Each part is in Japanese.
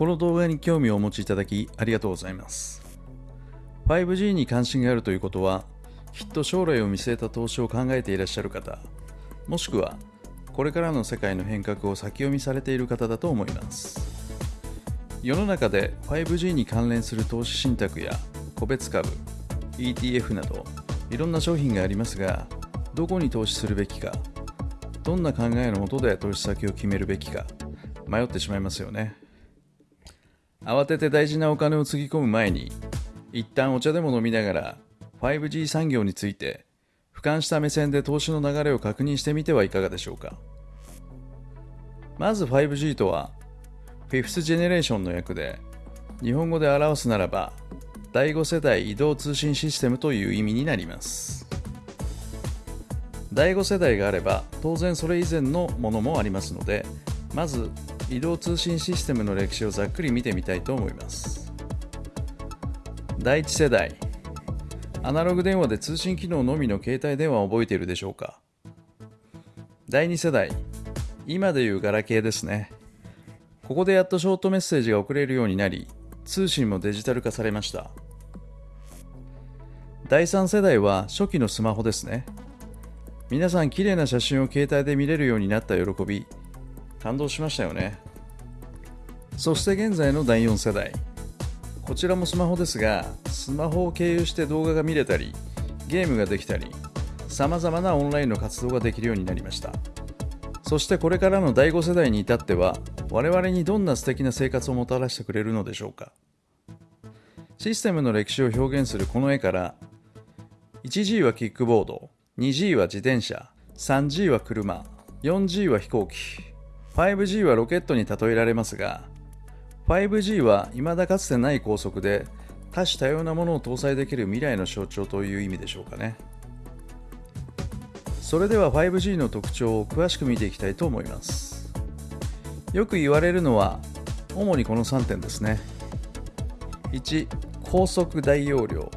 この動画に興味をお持ちいただきありがとうございます。5G に関心があるということはきっと将来を見据えた投資を考えていらっしゃる方もしくはこれからの世界の変革を先読みされている方だと思います。世の中で 5G に関連する投資信託や個別株 ETF などいろんな商品がありますがどこに投資するべきかどんな考えのもとで投資先を決めるべきか迷ってしまいますよね。慌てて大事なお金をつぎ込む前に一旦お茶でも飲みながら 5G 産業について俯瞰した目線で投資の流れを確認してみてはいかがでしょうか。まず 5G とは Fifth Generation の訳で日本語で表すならば第5世代移動通信システムという意味になります。第5世代があれば当然それ以前のものもありますのでまず移動通信システムの歴史をざっくり見てみたいと思います。第1世代アナログ電話で通信機能のみの携帯電話を覚えているでしょうか。第2世代今でいうガラケーですね。ここでやっとショートメッセージが送れるようになり通信もデジタル化されました。第3世代は初期のスマホですね。皆さん綺麗な写真を携帯で見れるようになった喜び感動しましたよね。そして現在の第4世代。こちらもスマホですがスマホを経由して動画が見れたりゲームができたりさまざまなオンラインの活動ができるようになりました。そしてこれからの第5世代に至っては我々にどんな素敵な生活をもたらしてくれるのでしょうか。システムの歴史を表現するこの絵から 1G はキックボード 2G は自転車 3G は車 4G は飛行機。5G はロケットに例えられますが 5G は未だかつてない高速で多種多様なものを搭載できる未来の象徴という意味でしょうかね。それでは 5G の特徴を詳しく見ていきたいと思います。よく言われるのは主にこの3点ですね。1高速大容量。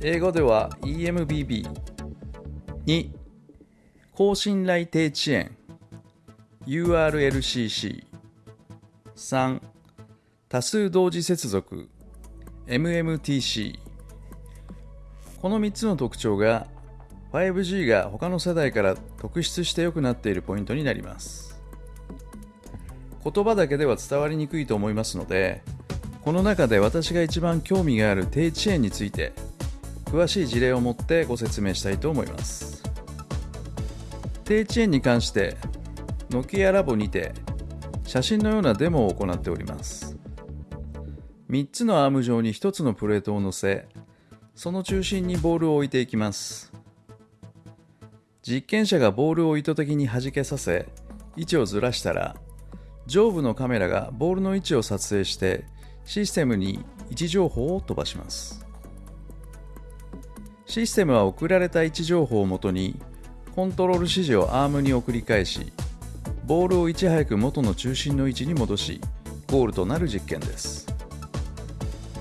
英語では EMBB 2高信頼低遅延。URLCC 3多数同時接続 MMTC この3つの特徴が 5G が他の世代から特筆して良くなっているポイントになります。言葉だけでは伝わりにくいと思いますのでこの中で私が一番興味がある低遅延について詳しい事例を持ってご説明したいと思います。低遅延に関してノキアラボにて写真のようなデモを行っております。3つのアーム上に1つのプレートを乗せその中心にボールを置いていきます。実験者がボールを意図的に弾けさせ位置をずらしたら上部のカメラがボールの位置を撮影してシステムに位置情報を飛ばします。システムは送られた位置情報をもとにコントロール指示をアームに送り返しボールをいち早く元の中心の位置に戻しゴールとなる実験です。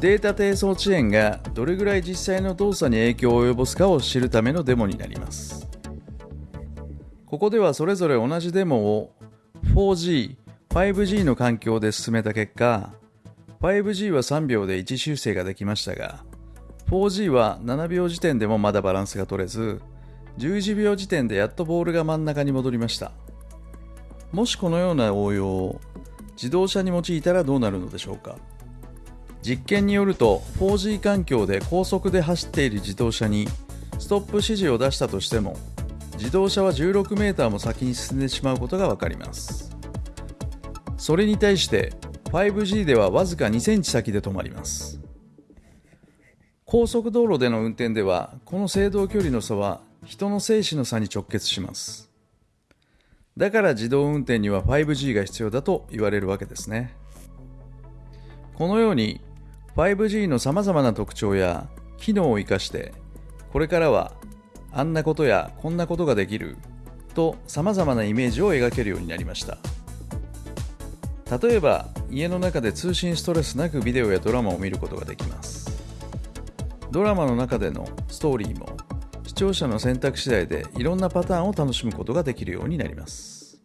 データ低層遅延がどれぐらい実際の動作に影響を及ぼすかを知るためのデモになります。ここではそれぞれ同じデモを 4G、5G の環境で進めた結果 5G は3秒で位置修正ができましたが 4G は7秒時点でもまだバランスが取れず11秒時点でやっとボールが真ん中に戻りました。もしこのような応用を自動車に用いたらどうなるのでしょうか？実験によると 4G 環境で高速で走っている自動車にストップ指示を出したとしても自動車は 16m も先に進んでしまうことが分かります。それに対して 5G ではわずか2センチ先で止まります。高速道路での運転ではこの制動距離の差は人の生死の差に直結します。だから自動運転には 5G が必要だと言われるわけですね。このように 5G のさまざまな特徴や機能を生かしてこれからはあんなことやこんなことができるとさまざまなイメージを描けるようになりました。例えば家の中で通信ストレスなくビデオやドラマを見ることができます。ドラマの中でのストーリーも視聴者の選択次第でいろんなパターンを楽しむことができるようになります。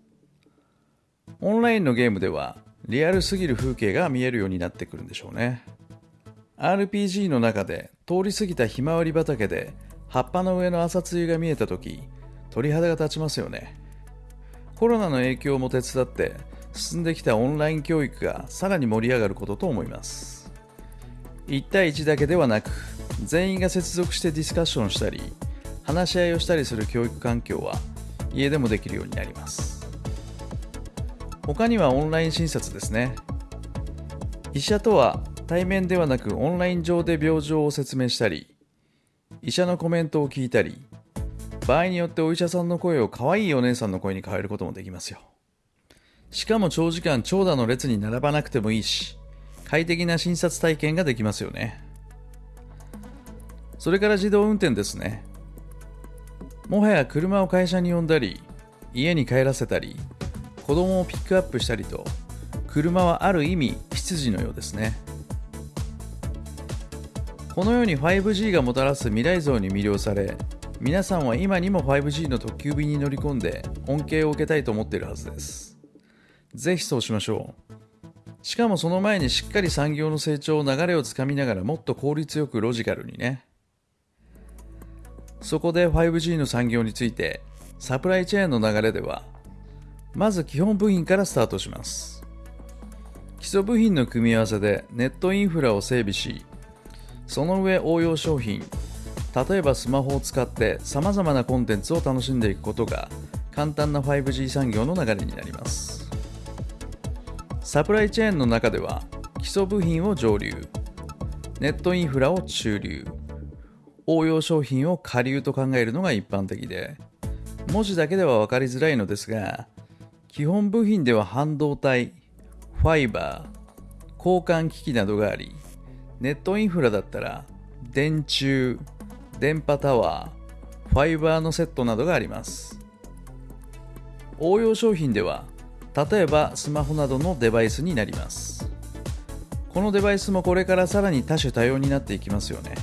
オンラインのゲームではリアルすぎる風景が見えるようになってくるんでしょうね。RPG の中で通り過ぎたひまわり畑で葉っぱの上の朝露が見えた時鳥肌が立ちますよね。コロナの影響も手伝って進んできたオンライン教育がさらに盛り上がることと思います。1対1だけではなく全員が接続してディスカッションしたり話し合いをしたりする教育環境は家でもできるようになります。他にはオンライン診察ですね。医者とは対面ではなくオンライン上で病状を説明したり医者のコメントを聞いたり場合によってお医者さんの声を可愛いお姉さんの声に変えることもできますよ。しかも長時間長蛇の列に並ばなくてもいいし快適な診察体験ができますよね。それから自動運転ですね。もはや車を会社に呼んだり家に帰らせたり子供をピックアップしたりと車はある意味執事のようですね。このように 5G がもたらす未来像に魅了され皆さんは今にも 5G の特急便に乗り込んで恩恵を受けたいと思っているはずです。ぜひそうしましょう。しかもその前にしっかり産業の成長流れをつかみながらもっと効率よくロジカルにねそこで 5G の産業についてサプライチェーンの流れではまず基本部品からスタートします。基礎部品の組み合わせでネットインフラを整備しその上応用商品例えばスマホを使って様々なコンテンツを楽しんでいくことが簡単な 5G 産業の流れになります。サプライチェーンの中では基礎部品を上流ネットインフラを中流応用商品を下流と考えるのが一般的で文字だけでは分かりづらいのですが基本部品では半導体ファイバー交換機器などがありネットインフラだったら電柱電波タワーファイバーのセットなどがあります。応用商品では例えばスマホなどのデバイスになります。このデバイスもこれからさらに多種多様になっていきますよね。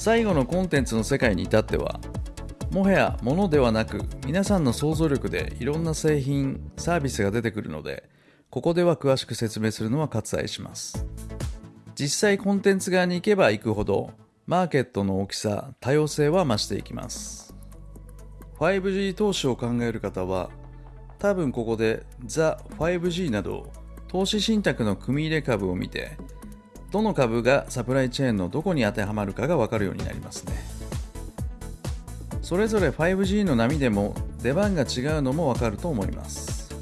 最後のコンテンツの世界に至ってはもはや物ではなく皆さんの想像力でいろんな製品サービスが出てくるのでここでは詳しく説明するのは割愛します。実際コンテンツ側に行けば行くほどマーケットの大きさ多様性は増していきます。5G 投資を考える方は多分ここでザ 5G など投資信託の組入れ株を見てどの株がサプライチェーンのどこに当てはまるかが分かるようになりますね。それぞれ 5G の波でも出番が違うのも分かると思います。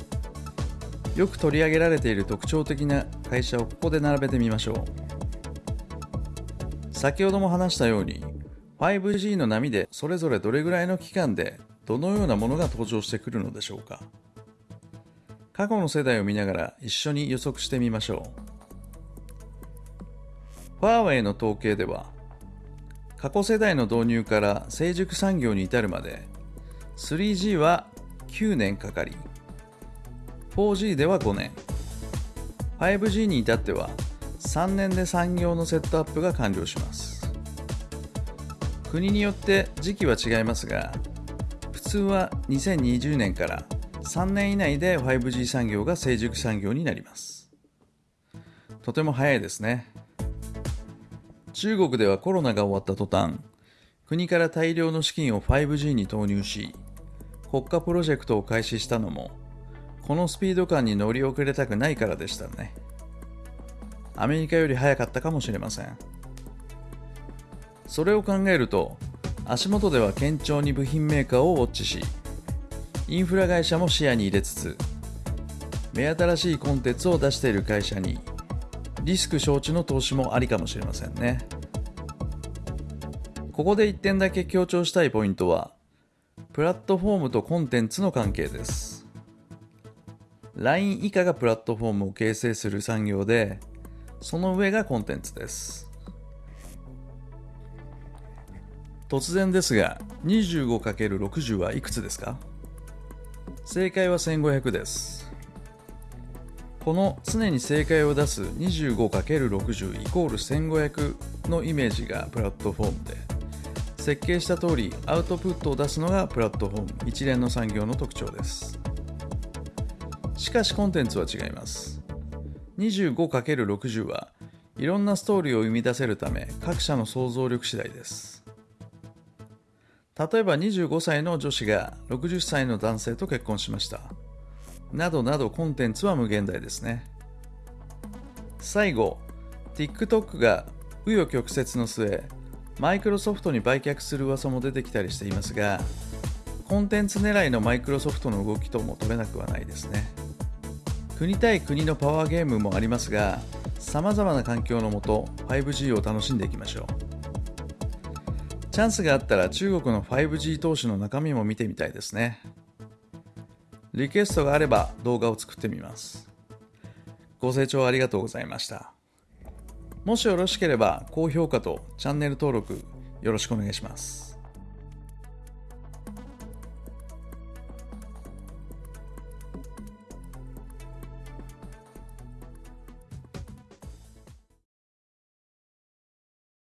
よく取り上げられている特徴的な会社をここで並べてみましょう。先ほども話したように 5G の波でそれぞれどれぐらいの期間でどのようなものが登場してくるのでしょうか。過去の世代を見ながら一緒に予測してみましょう。ファーウェイの統計では、過去世代の導入から成熟産業に至るまで、3G は9年かかり、4G では5年、5G に至っては3年で産業のセットアップが完了します。国によって時期は違いますが、普通は2020年から3年以内で 5G 産業が成熟産業になりますとても早いですね中国ではコロナが終わった途端国から大量の資金を 5G に投入し国家プロジェクトを開始したのもこのスピード感に乗り遅れたくないからでしたね。アメリカより早かったかもしれません。それを考えると足元では堅調に部品メーカーをウォッチしインフラ会社も視野に入れつつ目新しいコンテンツを出している会社にリスク承知の投資もありかもしれませんね。ここで1点だけ強調したいポイントはプラットフォームとコンテンツの関係です。LINE 以下がプラットフォームを形成する産業でその上がコンテンツです。突然ですが 25×60 はいくつですか？正解は1500です。この常に正解を出す 25×60 イコール1500のイメージがプラットフォームで設計した通りアウトプットを出すのがプラットフォーム一連の産業の特徴です。しかしコンテンツは違います。25×60 はいろんなストーリーを生み出せるため各社の想像力次第です。例えば25歳の女子が60歳の男性と結婚しました。などなどコンテンツは無限大ですね。最後 TikTok が紆余曲折の末マイクロソフトに売却する噂も出てきたりしていますがコンテンツ狙いのマイクロソフトの動きとも取れなくはないですね。国対国のパワーゲームもありますがさまざまな環境のもと 5G を楽しんでいきましょう。チャンスがあったら中国の 5G 投資の中身も見てみたいですね。リクエストがあれば動画を作ってみます。ご清聴ありがとうございました。もしよろしければ高評価とチャンネル登録よろしくお願いします。